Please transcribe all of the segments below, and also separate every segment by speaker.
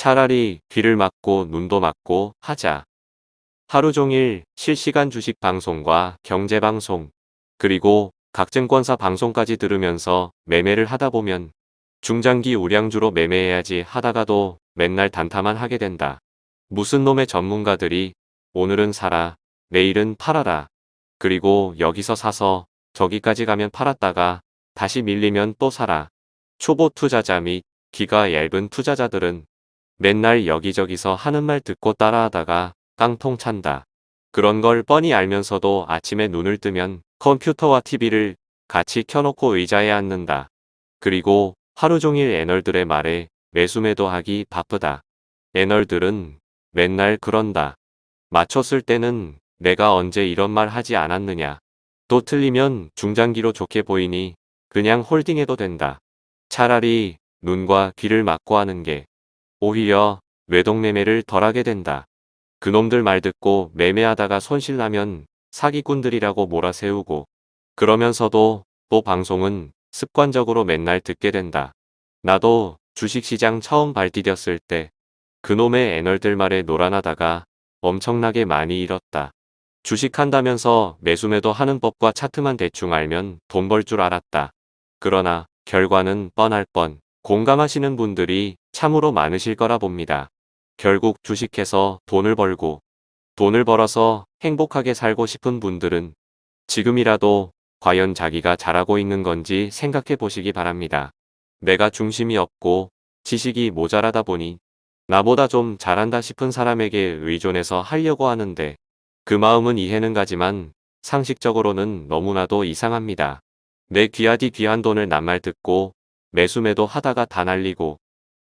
Speaker 1: 차라리 귀를 막고 눈도 막고 하자. 하루 종일 실시간 주식 방송과 경제 방송, 그리고 각 증권사 방송까지 들으면서 매매를 하다 보면 중장기 우량주로 매매해야지 하다가도 맨날 단타만 하게 된다. 무슨 놈의 전문가들이 오늘은 사라, 내일은 팔아라. 그리고 여기서 사서 저기까지 가면 팔았다가 다시 밀리면 또 사라. 초보 투자자 및 기가 얇은 투자자들은 맨날 여기저기서 하는 말 듣고 따라하다가 깡통 찬다. 그런 걸 뻔히 알면서도 아침에 눈을 뜨면 컴퓨터와 TV를 같이 켜놓고 의자에 앉는다. 그리고 하루 종일 애널들의 말에 매수매도 하기 바쁘다. 애널들은 맨날 그런다. 맞췄을 때는 내가 언제 이런 말 하지 않았느냐. 또 틀리면 중장기로 좋게 보이니 그냥 홀딩해도 된다. 차라리 눈과 귀를 막고 하는 게 오히려 외동매매를 덜하게 된다. 그놈들 말 듣고 매매하다가 손실나면 사기꾼들이라고 몰아세우고 그러면서도 또 방송은 습관적으로 맨날 듣게 된다. 나도 주식시장 처음 발디뎠을 때 그놈의 애널들 말에 노란하다가 엄청나게 많이 잃었다. 주식한다면서 매수매도 하는 법과 차트만 대충 알면 돈 벌 줄 알았다. 그러나 결과는 뻔할 뻔 공감하시는 분들이 참으로 많으실 거라 봅니다. 결국 주식해서 돈을 벌고 돈을 벌어서 행복하게 살고 싶은 분들은 지금이라도 과연 자기가 잘하고 있는 건지 생각해 보시기 바랍니다. 내가 중심이 없고 지식이 모자라다 보니 나보다 좀 잘한다 싶은 사람에게 의존해서 하려고 하는데 그 마음은 이해는 가지만 상식적으로는 너무나도 이상합니다. 내 귀하디 귀한 돈을 낱말 듣고 매수매도 하다가 다 날리고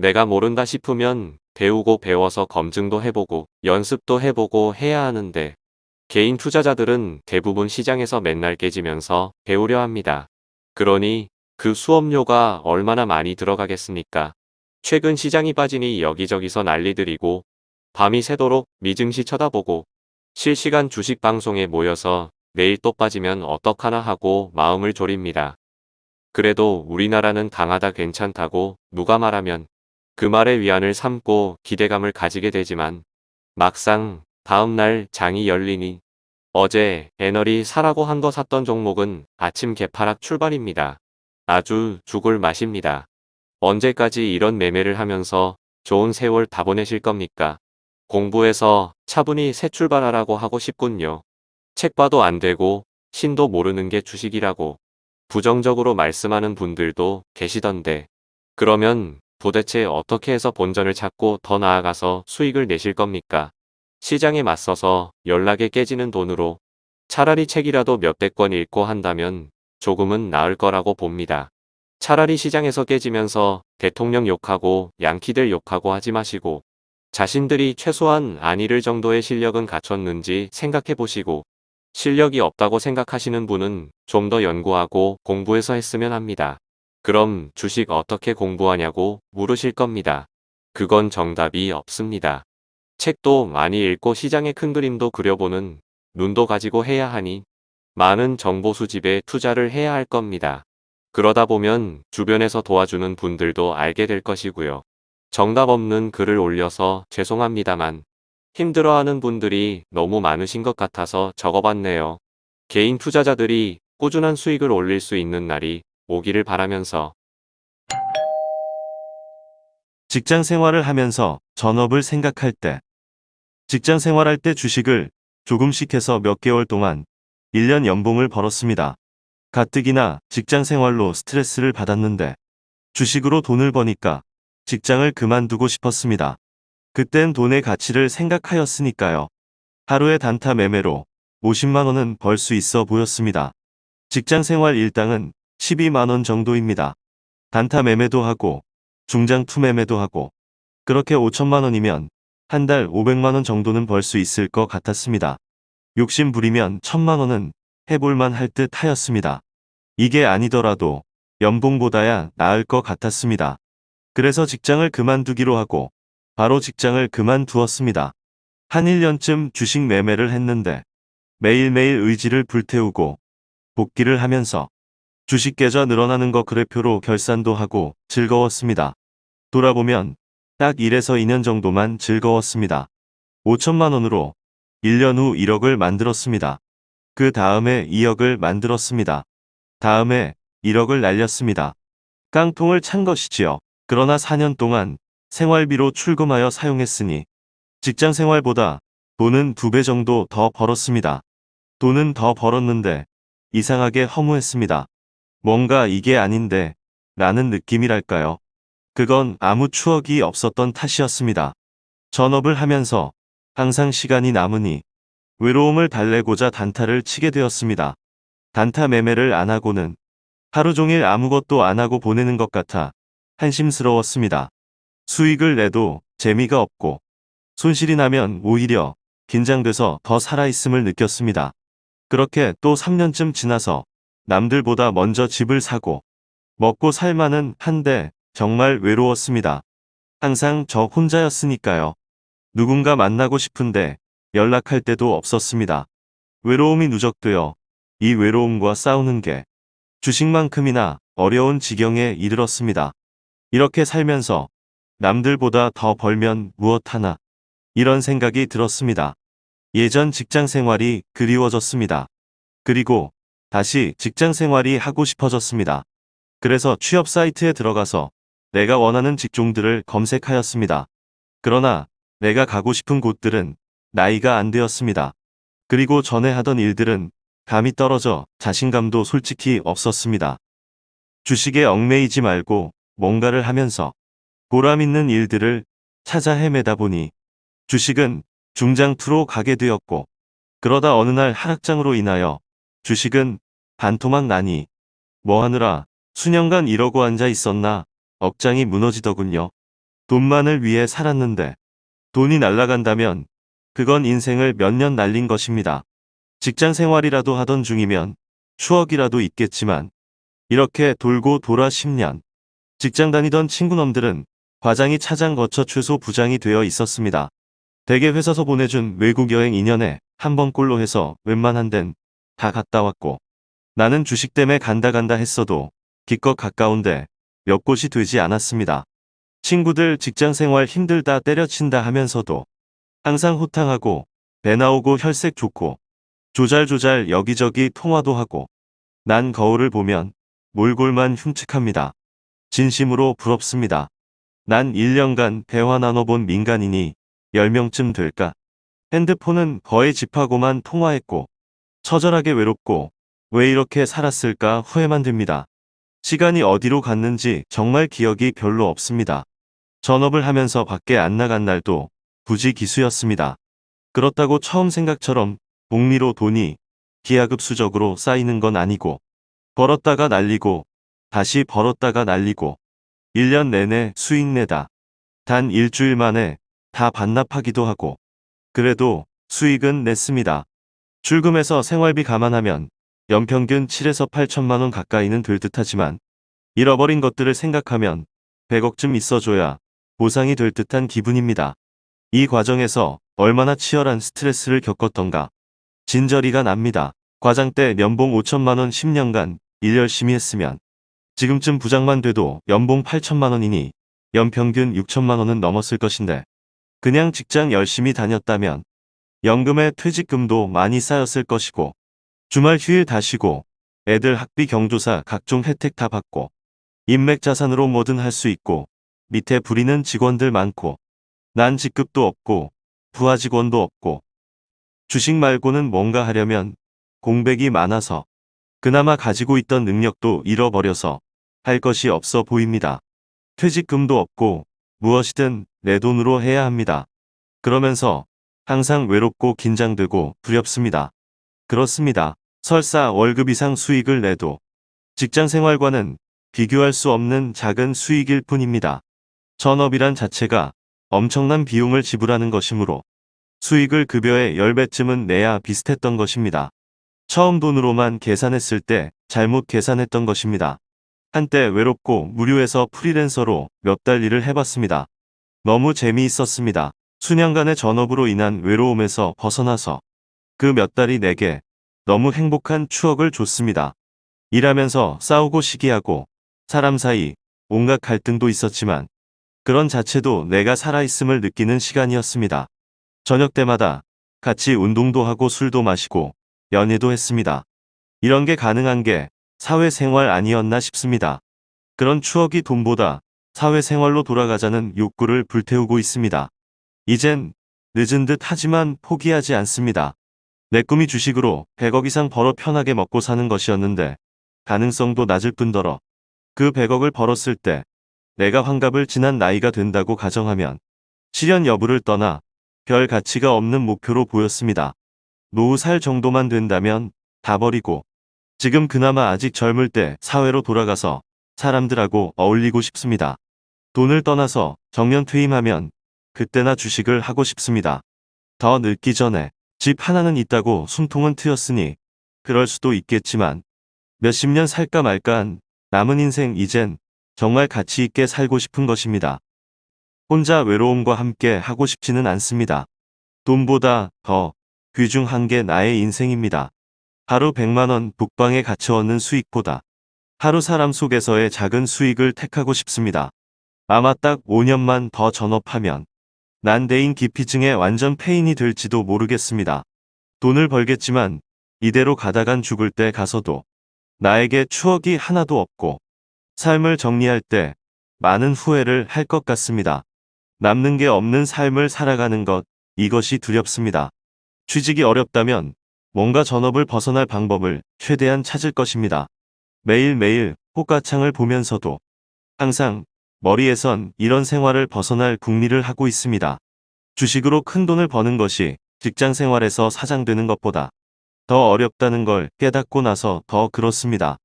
Speaker 1: 내가 모른다 싶으면 배우고 배워서 검증도 해보고 연습도 해보고 해야 하는데 개인 투자자들은 대부분 시장에서 맨날 깨지면서 배우려 합니다. 그러니 그 수업료가 얼마나 많이 들어가겠습니까? 최근 시장이 빠지니 여기저기서 난리들이고 밤이 새도록 미증시 쳐다보고 실시간 주식 방송에 모여서 내일 또 빠지면 어떡하나 하고 마음을 졸입니다. 그래도 우리나라는 강하다 괜찮다고 누가 말하면 그 말에 위안을 삼고 기대감을 가지게 되지만 막상 다음날 장이 열리니 어제 애널이 사라고 한 거 샀던 종목은 아침 개파락 출발입니다. 아주 죽을 맛입니다. 언제까지 이런 매매를 하면서 좋은 세월 다 보내실 겁니까? 공부해서 차분히 새 출발하라고 하고 싶군요. 책 봐도 안 되고 신도 모르는 게 주식이라고 부정적으로 말씀하는 분들도 계시던데 그러면 도대체 어떻게 해서 본전을 찾고 더 나아가서 수익을 내실 겁니까? 시장에 맞서서 연락에 깨지는 돈으로 차라리 책이라도 몇백 권 읽고 한다면 조금은 나을 거라고 봅니다. 차라리 시장에서 깨지면서 대통령 욕하고 양키들 욕하고 하지 마시고 자신들이 최소한 안 잃을 정도의 실력은 갖췄는지 생각해 보시고 실력이 없다고 생각하시는 분은 좀 더 연구하고 공부해서 했으면 합니다. 그럼 주식 어떻게 공부하냐고 물으실 겁니다. 그건 정답이 없습니다. 책도 많이 읽고 시장의 큰 그림도 그려보는 눈도 가지고 해야 하니 많은 정보 수집에 투자를 해야 할 겁니다. 그러다 보면 주변에서 도와주는 분들도 알게 될 것이고요. 정답 없는 글을 올려서 죄송합니다만 힘들어하는 분들이 너무 많으신 것 같아서 적어봤네요. 개인 투자자들이 꾸준한 수익을 올릴 수 있는 날이 오기를 바라면서
Speaker 2: 직장 생활을 하면서 전업을 생각할 때 직장 생활할 때 주식을 조금씩 해서 몇 개월 동안 1년 연봉을 벌었습니다. 가뜩이나 직장 생활로 스트레스를 받았는데 주식으로 돈을 버니까 직장을 그만두고 싶었습니다. 그땐 돈의 가치를 생각하였으니까요. 하루의 단타 매매로 50만원은 벌 수 있어 보였습니다. 직장 생활 일당은 12만원 정도입니다. 단타 매매도 하고 중장 투매매도 하고 그렇게 5천만원이면 한 달 500만원 정도는 벌 수 있을 것 같았습니다. 욕심 부리면 천만원은 해볼만 할 듯 하였습니다. 이게 아니더라도 연봉보다야 나을 것 같았습니다. 그래서 직장을 그만두기로 하고 바로 직장을 그만두었습니다. 한 1년쯤 주식 매매를 했는데 매일매일 의지를 불태우고 복귀를 하면서 주식 계좌 늘어나는 거 그래표로 결산도 하고 즐거웠습니다. 돌아보면 딱 1에서 2년 정도만 즐거웠습니다. 5천만 원으로 1년 후 1억을 만들었습니다. 그 다음에 2억을 만들었습니다. 다음에 1억을 날렸습니다. 깡통을 찬 것이지요. 그러나 4년 동안 생활비로 출금하여 사용했으니 직장 생활보다 돈은 두 배 정도 더 벌었습니다. 돈은 더 벌었는데 이상하게 허무했습니다. 뭔가 이게 아닌데 라는 느낌이랄까요. 그건 아무 추억이 없었던 탓이었습니다. 전업을 하면서 항상 시간이 남으니 외로움을 달래고자 단타를 치게 되었습니다. 단타 매매를 안 하고는 하루 종일 아무것도 안 하고 보내는 것 같아 한심스러웠습니다. 수익을 내도 재미가 없고 손실이 나면 오히려 긴장돼서 더 살아있음을 느꼈습니다. 그렇게 또 3년쯤 지나서 남들보다 먼저 집을 사고 먹고 살만은 한데 정말 외로웠습니다. 항상 저 혼자였으니까요. 누군가 만나고 싶은데 연락할 때도 없었습니다. 외로움이 누적되어 이 외로움과 싸우는 게 주식만큼이나 어려운 지경에 이르렀습니다. 이렇게 살면서 남들보다 더 벌면 무엇 하나 이런 생각이 들었습니다. 예전 직장 생활이 그리워졌습니다. 그리고 다시 직장 생활이 하고 싶어졌습니다. 그래서 취업 사이트에 들어가서 내가 원하는 직종들을 검색하였습니다. 그러나 내가 가고 싶은 곳들은 나이가 안 되었습니다. 그리고 전에 하던 일들은 감이 떨어져 자신감도 솔직히 없었습니다. 주식에 얽매이지 말고 뭔가를 하면서 보람 있는 일들을 찾아 헤매다 보니 주식은 중장투로 가게 되었고 그러다 어느 날 하락장으로 인하여 주식은 반토막 나니 뭐 하느라 수년간 이러고 앉아 있었나 억장이 무너지더군요. 돈만을 위해 살았는데 돈이 날아간다면 그건 인생을 몇 년 날린 것입니다. 직장 생활이라도 하던 중이면 추억이라도 있겠지만 이렇게 돌고 돌아 10년 직장 다니던 친구놈들은 과장이 차장 거쳐 최소 부장이 되어 있었습니다. 대개 회사서 보내준 외국 여행 2년에 한 번꼴로 해서 웬만한 데는 다 갔다 왔고 나는 주식 때문에 간다 간다 했어도 기껏 가까운데 몇 곳이 되지 않았습니다. 친구들 직장 생활 힘들다 때려친다 하면서도 항상 호탕하고 배 나오고 혈색 좋고 조잘조잘 여기저기 통화도 하고 난 거울을 보면 몰골만 흉측합니다. 진심으로 부럽습니다. 난 1년간 대화 나눠본 민간인이 10명쯤 될까? 핸드폰은 거의 집하고만 통화했고 처절하게 외롭고 왜 이렇게 살았을까 후회만 듭니다. 시간이 어디로 갔는지 정말 기억이 별로 없습니다. 전업을 하면서 밖에 안 나간 날도 부지 기수였습니다. 그렇다고 처음 생각처럼 복리로 돈이 기하급수적으로 쌓이는 건 아니고 벌었다가 날리고 다시 벌었다가 날리고 1년 내내 수익 내다. 단 일주일 만에 다 반납하기도 하고 그래도 수익은 냈습니다. 출금해서 생활비 감안하면 연평균 7에서 8천만 원 가까이는 될 듯하지만 잃어버린 것들을 생각하면 100억쯤 있어줘야 보상이 될 듯한 기분입니다. 이 과정에서 얼마나 치열한 스트레스를 겪었던가 진저리가 납니다. 과장 때 연봉 5천만 원 10년간 일 열심히 했으면 지금쯤 부장만 돼도 연봉 8천만 원이니 연평균 6천만 원은 넘었을 것인데 그냥 직장 열심히 다녔다면 연금에 퇴직금도 많이 쌓였을 것이고 주말 휴일 다 쉬고 애들 학비 경조사 각종 혜택 다 받고 인맥 자산으로 뭐든 할 수 있고 밑에 부리는 직원들 많고 난 직급도 없고 부하 직원도 없고 주식 말고는 뭔가 하려면 공백이 많아서 그나마 가지고 있던 능력도 잃어버려서 할 것이 없어 보입니다. 퇴직금도 없고 무엇이든 내 돈으로 해야 합니다. 그러면서 항상 외롭고 긴장되고 두렵습니다. 그렇습니다. 설사 월급 이상 수익을 내도 직장 생활과는 비교할 수 없는 작은 수익일 뿐입니다. 전업이란 자체가 엄청난 비용을 지불하는 것이므로 수익을 급여의 10배쯤은 내야 비슷했던 것입니다. 처음 돈으로만 계산했을 때 잘못 계산했던 것입니다. 한때 외롭고 무료해서 프리랜서로 몇 달 일을 해봤습니다. 너무 재미있었습니다. 수년간의 전업으로 인한 외로움에서 벗어나서 그 몇 달이 내게 너무 행복한 추억을 줬습니다. 일하면서 싸우고 시기하고 사람 사이 온갖 갈등도 있었지만 그런 자체도 내가 살아있음을 느끼는 시간이었습니다. 저녁 때마다 같이 운동도 하고 술도 마시고 연애도 했습니다. 이런 게 가능한 게 사회생활 아니었나 싶습니다. 그런 추억이 돈보다 사회생활로 돌아가자는 욕구를 불태우고 있습니다. 이젠 늦은 듯 하지만 포기하지 않습니다. 내 꿈이 주식으로 100억 이상 벌어 편하게 먹고 사는 것이었는데 가능성도 낮을 뿐더러 그 100억을 벌었을 때 내가 환갑을 지난 나이가 된다고 가정하면 실현 여부를 떠나 별 가치가 없는 목표로 보였습니다. 노후 살 정도만 된다면 다 버리고 지금 그나마 아직 젊을 때 사회로 돌아가서 사람들하고 어울리고 싶습니다. 돈을 떠나서 정년 퇴임하면 그때나 주식을 하고 싶습니다. 더 늙기 전에 집 하나는 있다고 숨통은 트였으니 그럴 수도 있겠지만 몇십 년 살까 말까 한 남은 인생 이젠 정말 가치 있게 살고 싶은 것입니다. 혼자 외로움과 함께 하고 싶지는 않습니다. 돈보다 더 귀중한 게 나의 인생입니다. 하루 100만원 북방에 갇혀 얻는 수익보다 하루 사람 속에서의 작은 수익을 택하고 싶습니다. 아마 딱 5년만 더 전업하면 난대인 기피증에 완전 폐인이 될지도 모르겠습니다. 돈을 벌겠지만 이대로 가다간 죽을 때 가서도 나에게 추억이 하나도 없고 삶을 정리할 때 많은 후회를 할 것 같습니다. 남는 게 없는 삶을 살아가는 것 이것이 두렵습니다. 취직이 어렵다면 뭔가 전업을 벗어날 방법을 최대한 찾을 것입니다. 매일매일 호가창을 보면서도 항상 머리에선 이런 생활을 벗어날 궁리를 하고 있습니다. 주식으로 큰 돈을 버는 것이 직장 생활에서 사장되는 것보다 더 어렵다는 걸 깨닫고 나서 더 그렇습니다.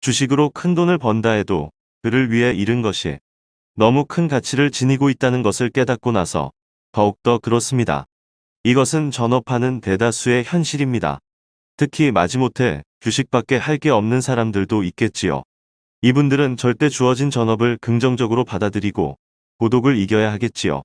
Speaker 2: 주식으로 큰 돈을 번다 해도 그를 위해 잃은 것이 너무 큰 가치를 지니고 있다는 것을 깨닫고 나서 더욱더 그렇습니다. 이것은 전업하는 대다수의 현실입니다. 특히 마지못해 주식밖에 할 게 없는 사람들도 있겠지요. 이분들은 절대 주어진 전업을 긍정적으로 받아들이고 고독을 이겨야 하겠지요.